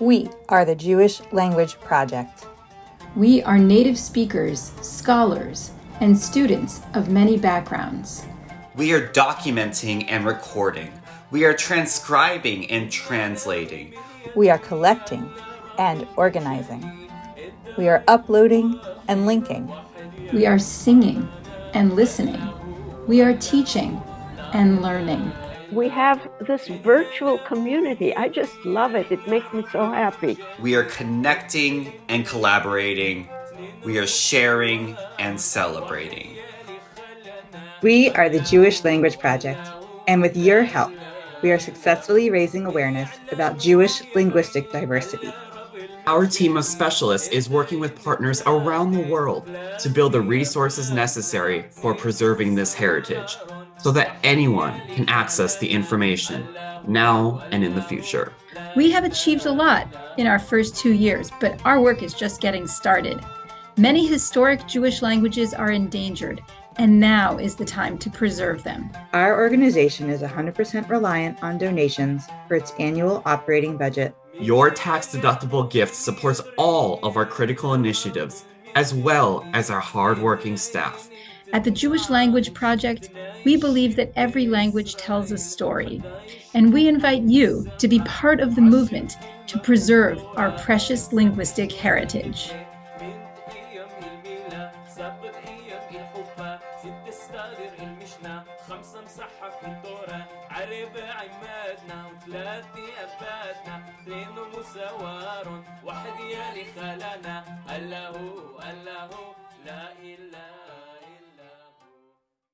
We are the Jewish Language Project. We are native speakers, scholars, and students of many backgrounds. We are documenting and recording. We are transcribing and translating. We are collecting and organizing. We are uploading and linking. We are singing and listening. We are teaching and learning. We have this virtual community. I just love it. It makes me so happy. We are connecting and collaborating. We are sharing and celebrating. We are the Jewish Language Project, and with your help, we are successfully raising awareness about Jewish linguistic diversity. Our team of specialists is working with partners around the world to build the resources necessary for preserving this heritage so that anyone can access the information now and in the future. We have achieved a lot in our first two years, but our work is just getting started. Many historic Jewish languages are endangered, and now is the time to preserve them. Our organization is 100% reliant on donations for its annual operating budget. Your tax-deductible gift supports all of our critical initiatives, as well as our hardworking staff. At the Jewish Language Project, we believe that every language tells a story, and we invite you to be part of the movement to preserve our precious linguistic heritage. واحد يا خلنا الله الله لا إله